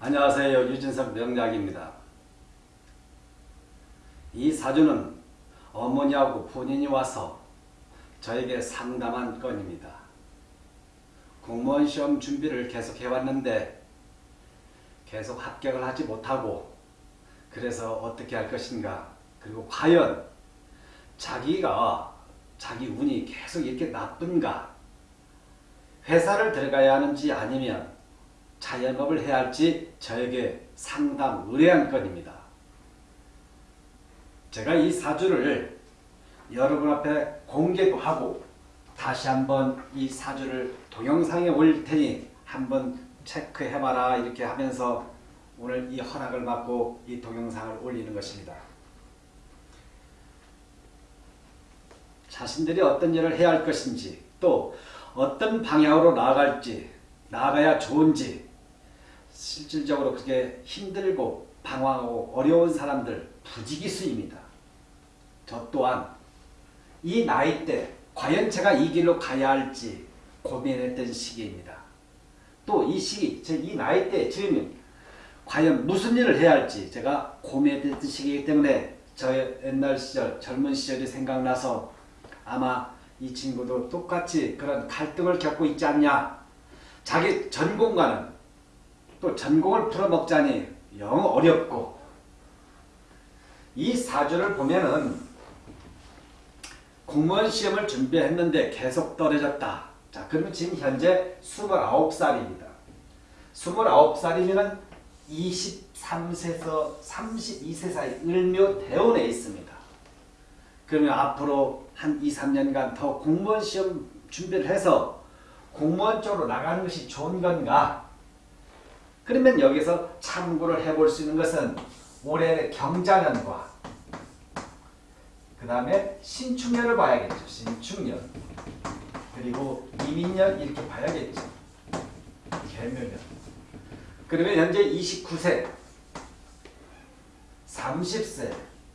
안녕하세요. 유진석 명약입니다. 이 사주는 어머니하고 본인이 와서 저에게 상담한 건입니다. 공무원 시험 준비를 계속 해왔는데 계속 합격을 하지 못하고 그래서 어떻게 할 것인가 그리고 과연 자기가 자기 운이 계속 이렇게 나쁜가 회사를 들어가야 하는지 아니면 자영업을 해야 할지 저에게 상담 의뢰한 건입니다. 제가 이 사주를 여러분 앞에 공개도 하고 다시 한번 이 사주를 동영상에 올릴 테니 한번 체크해봐라 이렇게 하면서 오늘 이 허락을 받고 이 동영상을 올리는 것입니다. 자신들이 어떤 일을 해야 할 것인지 또 어떤 방향으로 나아갈지 나아가야 좋은지 실질적으로 그게 힘들고 방황하고 어려운 사람들 부지기수입니다. 저 또한 이 나이 때 과연 제가 이 길로 가야 할지 고민했던 시기입니다. 또 이 시기, 이 나이 때 지금 과연 무슨 일을 해야 할지 제가 고민했던 시기이기 때문에 저의 옛날 시절, 젊은 시절이 생각나서 아마 이 친구도 똑같이 그런 갈등을 겪고 있지 않냐. 자기 전공과는 또 전공을 풀어먹자니 영 어렵고 이 사주를 보면은 공무원 시험을 준비했는데 계속 떨어졌다. 자, 그러면 지금 현재 29살입니다. 29살이면 23세에서 32세 사이 을묘 대운에 있습니다. 그러면 앞으로 한 2, 3년간 더 공무원 시험 준비를 해서 공무원 쪽으로 나가는 것이 좋은 건가? 그러면 여기서 참고를 해볼 수 있는 것은 올해 경자년과 그 다음에 신축년을 봐야겠죠. 신축년. 그리고 이민년 이렇게 봐야겠죠. 개묘년. 그러면 현재 29세, 30세,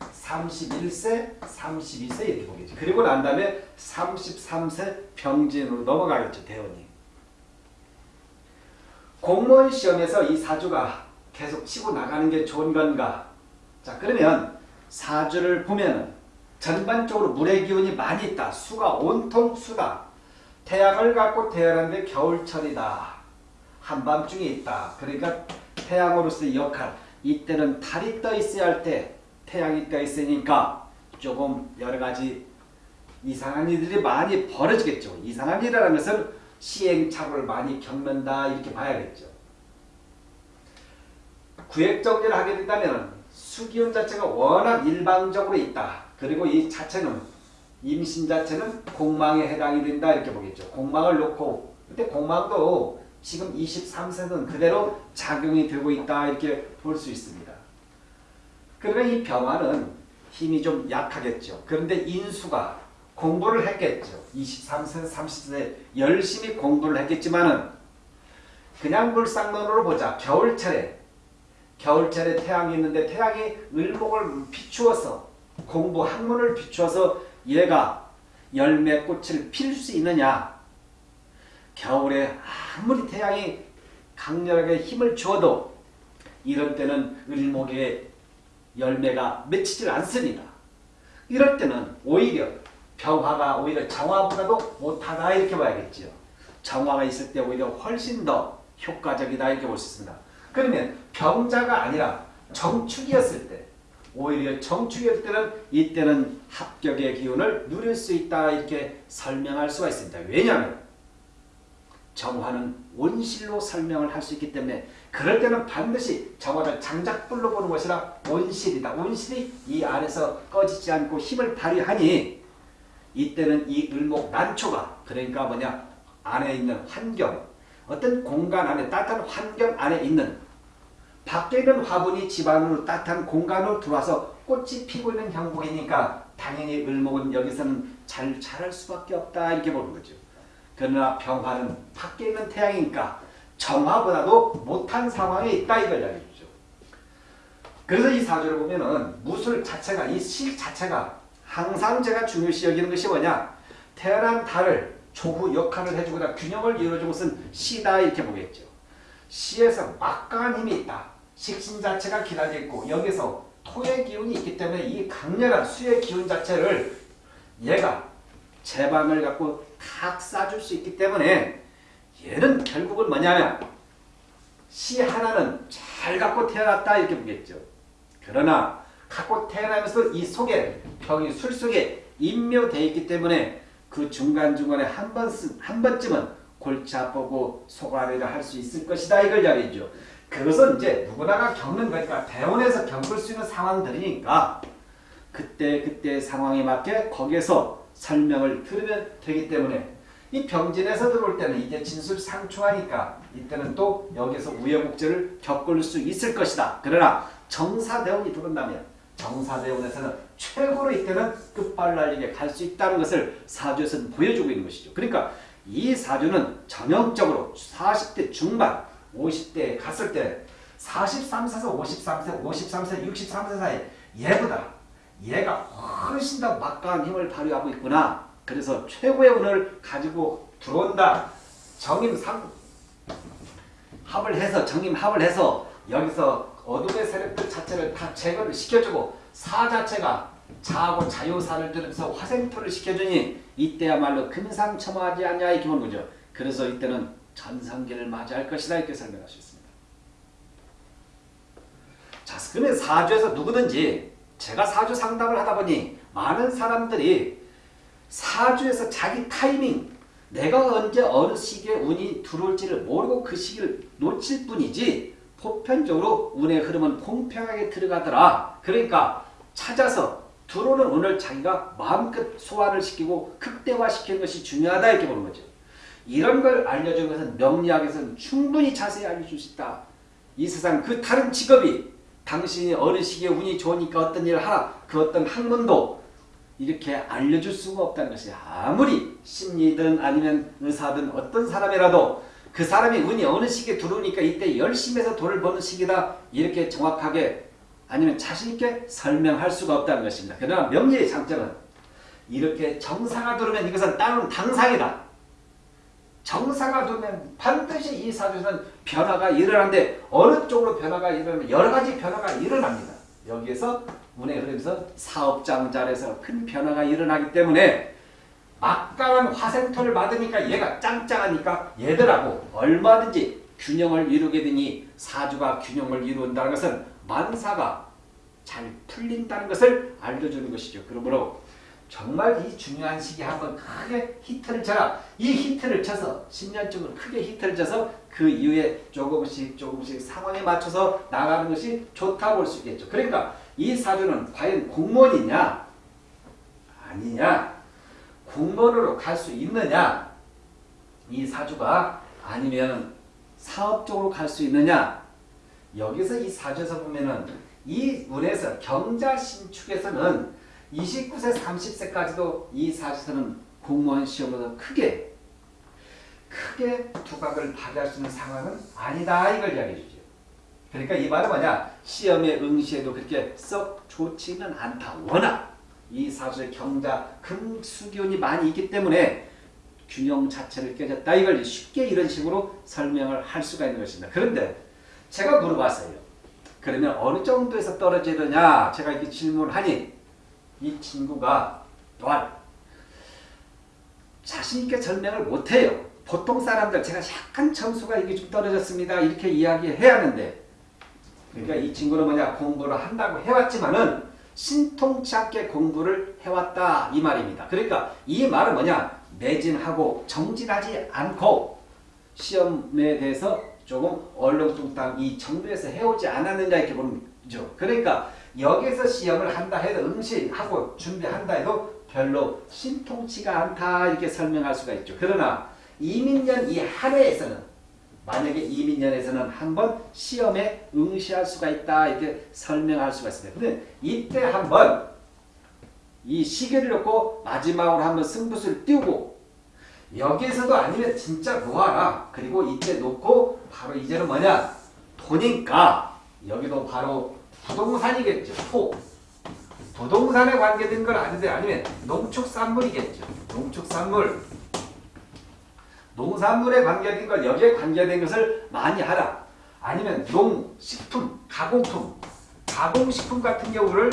31세, 32세 이렇게 보겠죠. 그리고 난 다음에 33세 병진으로 넘어가겠죠. 대원이. 공무원 시험에서 이 사주가 계속 치고 나가는 게 좋은 건가? 자 그러면 사주를 보면 전반적으로 물의 기운이 많이 있다. 수가 온통 수다. 태양을 갖고 태어났는데 겨울철이다. 한밤중에 있다. 그러니까 태양으로서의 역할. 이때는 달이 떠 있어야 할 때 태양이 떠 있으니까 조금 여러 가지 이상한 일들이 많이 벌어지겠죠. 이상한 일이라는 것은 시행착오를 많이 겪는다 이렇게 봐야겠죠. 구획정리를 하게 된다면 수기운 자체가 워낙 일방적으로 있다. 그리고 이 자체는 임신 자체는 공망에 해당이 된다 이렇게 보겠죠. 공망을 놓고 근데 공망도 지금 23세는 그대로 작용이 되고 있다 이렇게 볼 수 있습니다. 그러면 이 병화는 힘이 좀 약하겠죠. 그런데 인수가 공부를 했겠죠. 23세, 30세 열심히 공부를 했겠지만은 그냥 물상론으로 보자. 겨울철에 겨울철에 태양이 있는데 태양이 을목을 비추어서 공부 학문을 비추어서 얘가 열매 꽃을 필 수 있느냐 겨울에 아무리 태양이 강렬하게 힘을 주어도 이럴 때는 을목의 열매가 맺히질 않습니다. 이럴 때는 오히려 병화가 오히려 정화보다도 못하다 이렇게 봐야겠죠. 정화가 있을 때 오히려 훨씬 더 효과적이다 이렇게 볼 수 있습니다. 그러면 병자가 아니라 정축이었을 때 오히려 정축일 때는 이때는 합격의 기운을 누릴 수 있다 이렇게 설명할 수가 있습니다. 왜냐하면 정화는 온실로 설명을 할 수 있기 때문에 그럴 때는 반드시 정화를 장작불로 보는 것이라 온실이다. 온실이 이 안에서 꺼지지 않고 힘을 발휘하니 이때는 이 을목 난초가 그러니까 뭐냐 안에 있는 환경 어떤 공간 안에 따뜻한 환경 안에 있는 밖에 있는 화분이 집 안으로 따뜻한 공간으로 들어와서 꽃이 피고 있는 형국이니까 당연히 을목은 여기서는 잘 자랄 수밖에 없다 이렇게 보는 거죠. 그러나 병화는 밖에 있는 태양이니까 정화보다도 못한 상황에 있다 이걸 이야기해 주죠. 그래서 이 사주를 보면은 무술 자체가 이 실 자체가 항상 제가 중요시 여기는 것이 뭐냐 태어난 달을 조후 역할을 해주거나 균형을 이루어주는 것은 시다 이렇게 보겠죠. 시에서 막강한 힘이 있다. 식신 자체가 기다려 있고 여기서 토의 기운이 있기 때문에 이 강렬한 수의 기운 자체를 얘가 제방을 갖고 탁 쏴줄 수 있기 때문에 얘는 결국은 뭐냐면 시 하나는 잘 갖고 태어났다 이렇게 보겠죠. 그러나 갖고 태어나면서 이 속에 병이 술 속에 인묘되어 있기 때문에 그 중간중간에 한 번, 한 번쯤은 골치 아프고 속앓이를 할 수 있을 것이다 이걸 이야기죠. 그것은 이제 누구나가 겪는 거니까 대원에서 겪을 수 있는 상황들이니까 그때 그때 상황에 맞게 거기에서 설명을 들으면 되기 때문에 이 병진에서 들어올 때는 이제 진술 상충하니까 이때는 또 여기서 우여곡절을 겪을 수 있을 것이다. 그러나 정사대원이 들어온다면 정사대원에서는 최고로 이때는 끝발 날리게 갈 수 있다는 것을 사주에서는 보여주고 있는 것이죠. 그러니까 이 사주는 전형적으로 40대 중반 50대에 갔을 때 43세에서 53세, 53세, 63세 사이 얘보다 얘가 훨씬 더 막강한 힘을 발휘하고 있구나. 그래서 최고의 운을 가지고 들어온다. 정임상 합을 해서 정임합을 해서 여기서 어둠의 세력들 자체를 다 제거를 시켜주고 사 자체가 자하고 자유사를 들으면서 화생토를 시켜주니 이때야말로 금상첨화하지 않냐 이렇게 보는 거죠. 그래서 이때는 전성기를 맞이할 것이다 이렇게 설명할 수 있습니다. 자, 그러면 사주에서 누구든지 제가 사주 상담을 하다 보니 많은 사람들이 사주에서 자기 타이밍 내가 언제 어느 시기에 운이 들어올지를 모르고 그 시기를 놓칠 뿐이지 보편적으로 운의 흐름은 공평하게 들어가더라. 그러니까 찾아서 들어오는 운을 자기가 마음껏 소화를 시키고 극대화시키는 것이 중요하다 이렇게 보는 거죠. 이런 걸 알려주는 것은 명리학에서는 충분히 자세히 알려줄 수 있다. 이 세상 그 다른 직업이 당신이 어느 시기에 운이 좋으니까 어떤 일을 하라. 그 어떤 학문도 이렇게 알려줄 수가 없다는 것이 아무리 심리든 아니면 의사든 어떤 사람이라도 그 사람이 운이 어느 시기에 들어오니까 이때 열심히 해서 돈을 버는 시기다 이렇게 정확하게 아니면 자신있게 설명할 수가 없다는 것입니다. 그러나 명리의 장점은 이렇게 정사가 들어오면 이것은 다른 당상이다. 정사가 들면 반드시 이 사주에서는 변화가 일어나는데 어느 쪽으로 변화가 일어나면 여러 가지 변화가 일어납니다. 여기에서 운의 흐름에서 사업장 자리에서 큰 변화가 일어나기 때문에 막강한 화생토를 받으니까 얘가 짱짱하니까 얘들하고 얼마든지 균형을 이루게 되니 사주가 균형을 이룬다는 것은 만사가 잘 풀린다는 것을 알려주는 것이죠. 그러므로 정말 이 중요한 시기에 한번 크게 히트를 쳐라. 이 히트를 쳐서 10년쯤은 크게 히트를 쳐서 그 이후에 조금씩 조금씩 상황에 맞춰서 나가는 것이 좋다고 볼 수 있겠죠. 그러니까 이 사주는 과연 공무원이냐 아니냐 공무원으로 갈 수 있느냐 이 사주가 아니면 사업적으로 갈 수 있느냐 여기서 이 사주에서 보면은 이 운에서 경자 신축에서는 29세 30세까지도 이 사주에서는 공무원 시험으로 크게 크게 두각을 발휘할 수 있는 상황은 아니다 이걸 이야기해 주죠. 그러니까 이 말은 뭐냐 시험에 응시해도 그렇게 썩 좋지는 않다. 워낙 이 사주의 경자 금수기운이 많이 있기 때문에 균형 자체를 깨졌다. 이걸 쉽게 이런 식으로 설명을 할 수가 있는 것입니다. 그런데 제가 물어봤어요. 그러면 어느 정도에서 떨어지느냐 제가 이렇게 질문을 하니 이 친구가 또한 자신있게 설명을 못해요. 보통 사람들 제가 약간 점수가 이게 좀 떨어졌습니다. 이렇게 이야기해야 하는데 그러니까 이 친구는 뭐냐 공부를 한다고 해왔지만은 신통치 않게 공부를 해왔다 이 말입니다. 그러니까 이 말은 뭐냐 매진하고 정진하지 않고 시험에 대해서 조금 얼렁뚱땅 이 정도에서 해오지 않았느냐 이렇게 보는 거죠. 그러니까 여기서 시험을 한다 해도 응시하고 준비한다 해도 별로 신통치가 않다 이렇게 설명할 수가 있죠. 그러나 이민년 이 한 해에서는 만약에 이민년에서는 한번 시험에 응시할 수가 있다 이렇게 설명할 수가 있습니다. 근데 이때 한번 이 시계를 놓고 마지막으로 한번 승부수를 띄우고 여기에서도 아니면 진짜 놓아라. 그리고 이때 놓고 바로 이제는 뭐냐 도니까 여기도 바로 부동산이겠죠. 토. 부동산에 관계된 건 아닌데 아니면 농축산물이겠죠. 농축산물. 농산물에 관계된 것, 여기에 관계된 것을 많이 하라. 아니면 농, 식품, 가공품, 가공식품 같은 경우를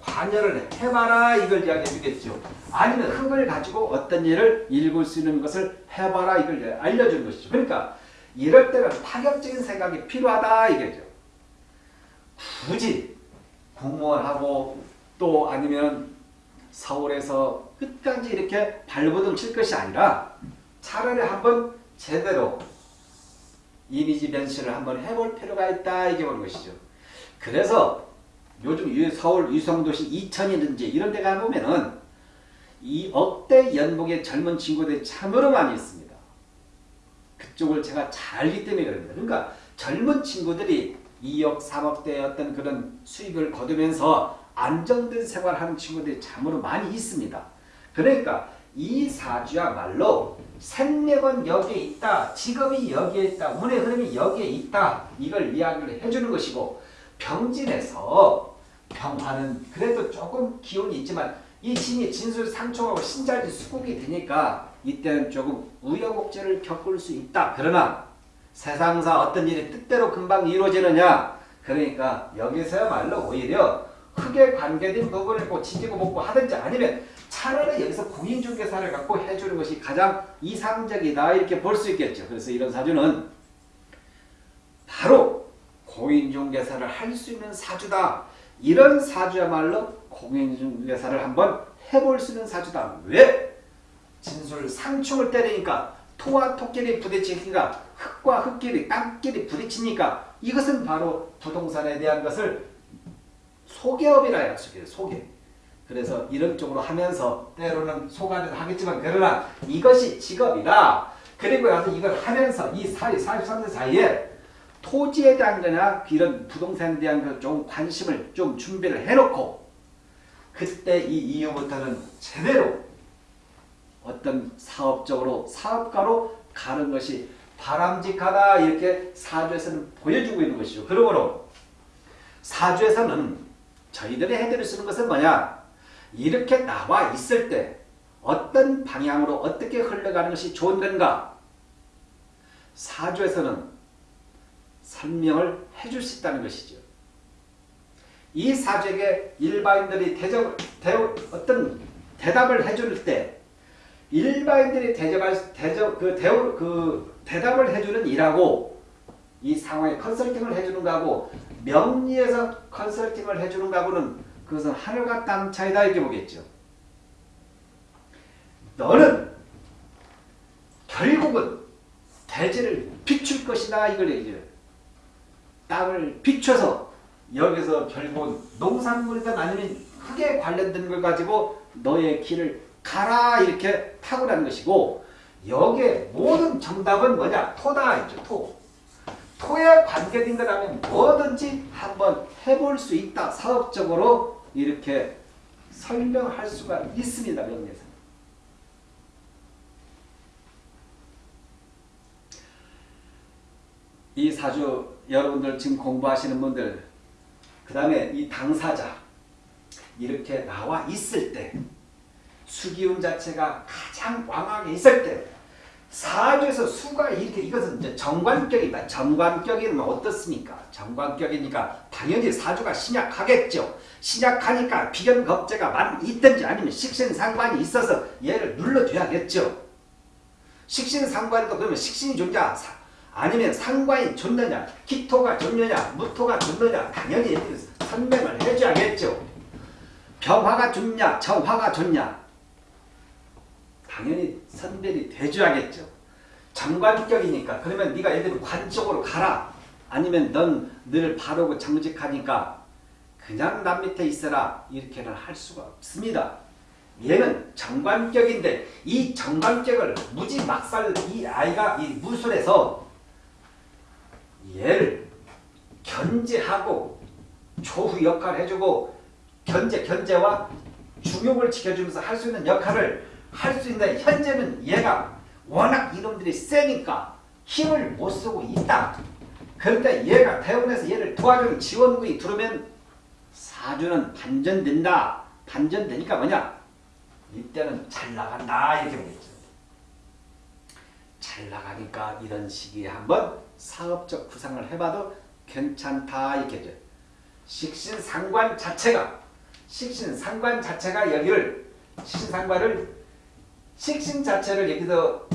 관여를 해봐라 이걸 이야기해 주겠죠. 아니면 흙을 가지고 어떤 일을 읽을 수 있는 것을 해봐라 이걸 알려주는 것이죠. 그러니까 이럴 때는 파격적인 생각이 필요하다 이거죠. 굳이 공무원하고 또 아니면 서울에서 끝까지 이렇게 발버둥 칠 것이 아니라 차라리 한번 제대로 이미지 변신을 한번 해볼 필요가 있다 이게 보는 것이죠. 그래서 요즘 서울 유성도시 이천이든지 이런 데 가보면은 이 억대 연봉의 젊은 친구들이 참으로 많이 있습니다. 그쪽을 제가 잘 알기 때문에 그럽니다. 그러니까 젊은 친구들이 2억, 3억대의 어떤 그런 수익을 거두면서 안정된 생활하는 친구들이 참으로 많이 있습니다. 그러니까 이 사주야말로 생명은 여기에 있다. 직업이 여기에 있다. 운의 흐름이 여기에 있다. 이걸 이야기를 해주는 것이고 병진에서 병화는 그래도 조금 기운이 있지만 이 신이 진술 상충하고 신자리 수국이 되니까 이때는 조금 우여곡절을 겪을 수 있다. 그러나 세상사 어떤 일이 뜻대로 금방 이루어지느냐 그러니까 여기서야말로 오히려 크게 관계된 부분을 꼭 지지고 먹고 하든지 아니면 차라리 여기서 공인중개사를 갖고 해주는 것이 가장 이상적이다 이렇게 볼 수 있겠죠. 그래서 이런 사주는 바로 공인중개사를 할 수 있는 사주다. 이런 사주야말로 공인중개사를 한번 해볼 수 있는 사주다. 왜? 진술 상충을 때리니까 토와 토끼리 부딪히니까 흙과 흙끼리 땅끼리 부딪히니까 이것은 바로 부동산에 대한 것을 소개업이라 약속해요. 소개. 그래서 이런 쪽으로 하면서 때로는 소가도 하겠지만 그러나 이것이 직업이다. 그리고 나서 이걸 하면서 이 사이 43년 사이에 토지에 대한 거나 이런 부동산에 대한 좀 관심을 좀 준비를 해놓고 그때 이 이후부터는 제대로 어떤 사업적으로 사업가로 가는 것이 바람직하다 이렇게 사주에서는 보여주고 있는 것이죠. 그러므로 사주에서는 저희들이 해드릴 수 있는 것은 뭐냐 이렇게 나와 있을 때 어떤 방향으로 어떻게 흘러가는 것이 좋은 건가 사주에서는 설명을 해줄 수 있다는 것이죠. 이 사주에게 일반인들이 대접, 대, 어떤 대답을 해줄 때 일반인들이 대접할 대접 그, 대, 그 대답을 해주는 일하고 이 상황에 컨설팅을 해주는 거하고 명리에서 컨설팅을 해주는 거하고는 그것은 하늘과 땅 차이다 이렇게 보겠죠. 너는 결국은 대지를 비출 것이다 이걸 얘기해요. 땅을 비춰서 여기서 결국 농산물이든 아니면 흙에 관련된 걸 가지고 너의 길을 가라 이렇게 타고라는 것이고 여기에 모든 정답은 뭐냐? 토다 있죠. 토. 토에 관계된 거라면 뭐든지 한번 해볼 수 있다. 사업적으로 이렇게 설명할 수가 있습니다. 명리에서. 이 사주 여러분들 지금 공부하시는 분들 그 다음에 이 당사자 이렇게 나와 있을 때 수기운 자체가 가장 왕하게 있을 때 사주에서 수가 이렇게 이것은 이제 정관격이다. 정관격이면 어떻습니까? 정관격이니까 당연히 사주가 신약하겠죠. 신약하니까 비견겁제가 많이 있든지 아니면 식신상관이 있어서 얘를 눌러줘야겠죠. 식신상관이다 그러면 식신이 존재 아니면 상관이 좋느냐 기토가 좋느냐 무토가 좋느냐 당연히 설명을 해줘야겠죠. 병화가 좋냐 정화가 좋냐 당연히 선별이 돼줘야겠죠. 정관격이니까 그러면 네가 예를 들면 관 쪽으로 가라. 아니면 넌 늘 바르고 정직하니까 그냥 남 밑에 있어라. 이렇게는 할 수가 없습니다. 얘는 정관격인데 이 정관격을 무지 막살 이 아이가 이 무술에서 얘를 견제하고 조후 역할을 해주고 견제, 견제와 중용을 지켜주면서 할 수 있는 역할을 할 수 있는데 현재는 얘가 워낙 이놈들이 세니까 힘을 못 쓰고 있다. 그런데 얘가 대원에서 얘를 도와주는 지원군이 들어오면 사주는 반전된다. 반전되니까 뭐냐? 이때는 잘 나간다 이렇게 보겠죠. 잘 나가니까 이런 시기에 한번 사업적 구상을 해봐도 괜찮다 이렇게 죠. 식신상관 자체가 식신상관 자체가 여기를 식신상관을 식신 자체를 여기서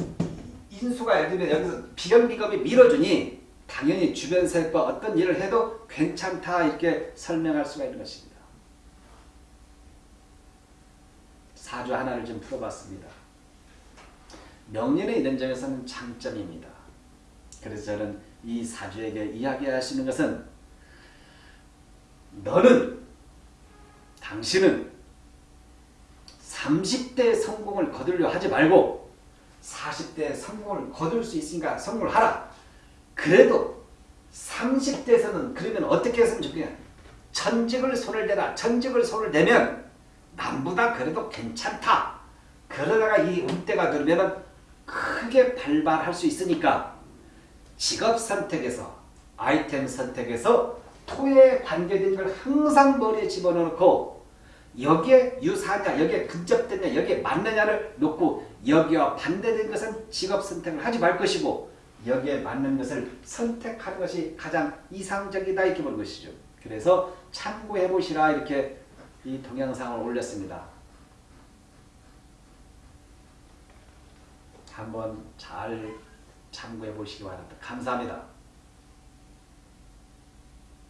인수가 예를 들면 여기서 비견비겁이 밀어주니 당연히 주변 세력과 어떤 일을 해도 괜찮다 이렇게 설명할 수가 있는 것입니다. 사주 하나를 좀 풀어봤습니다. 명리는 이런 점에서는 장점입니다. 그래서 저는 이 사주에게 있는 것은 너는 당신은 30대 성공을 거두려 하지 말고 40대 성공을 거둘 수 있으니까 성공을 하라. 그래도 30대에서는 그러면 어떻게 했으면 좋겠냐. 전직을 손을 대라. 전직을 손을 대면 남보다 그래도 괜찮다. 그러다가 이 운대가 들면은 크게 발발할 수 있으니까 직업 선택에서 아이템 선택에서 토에 관계된 걸 항상 머리에 집어넣고 여기에 유사하냐 여기에 근접되냐 여기에 맞느냐를 놓고 여기와 반대된 것은 직업 선택을 하지 말 것이고 여기에 맞는 것을 선택하는 것이 가장 이상적이다 이렇게 보는 것이죠. 그래서 참고해 보시라 이렇게 이 동영상을 올렸습니다. 한번 잘 참고해 보시기 바랍니다. 감사합니다.